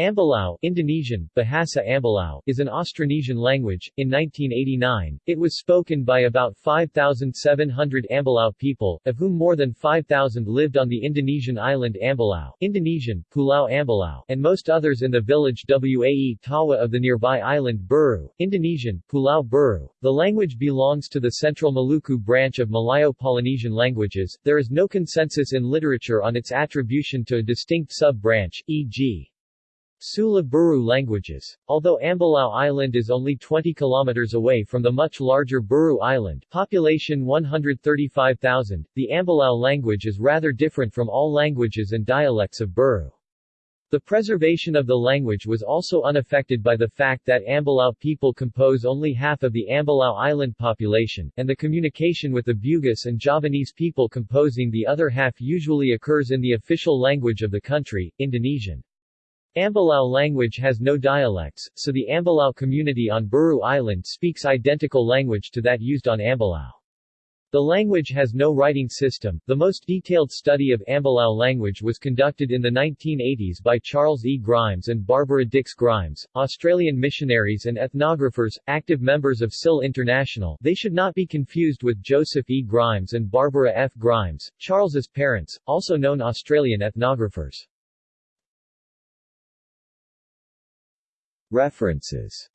Ambelau Indonesian, Bahasa Ambelau is an Austronesian language. In 1989, it was spoken by about 5,700 Ambelau people, of whom more than 5,000 lived on the Indonesian island Ambelau Indonesian, Pulau Ambelau, and most others in the village Wae Tawa of the nearby island Buru Indonesian, Pulau Buru. The language belongs to the Central Maluku branch of Malayo-Polynesian languages. There is no consensus in literature on its attribution to a distinct sub-branch, e.g. Sula Buru languages. Although Ambelau Island is only 20 kilometers away from the much larger Buru Island population 135,000, the Ambelau language is rather different from all languages and dialects of Buru. The preservation of the language was also unaffected by the fact that Ambelau people compose only half of the Ambelau Island population, and the communication with the Bugis and Javanese people composing the other half usually occurs in the official language of the country, Indonesian. Ambelau language has no dialects, so the Ambelau community on Buru Island speaks identical language to that used on Ambelau. The language has no writing system. The most detailed study of Ambelau language was conducted in the 1980s by Charles E. Grimes and Barbara Dix Grimes, Australian missionaries and ethnographers, active members of SIL International. They should not be confused with Joseph E. Grimes and Barbara F. Grimes, Charles's parents, also known Australian ethnographers. References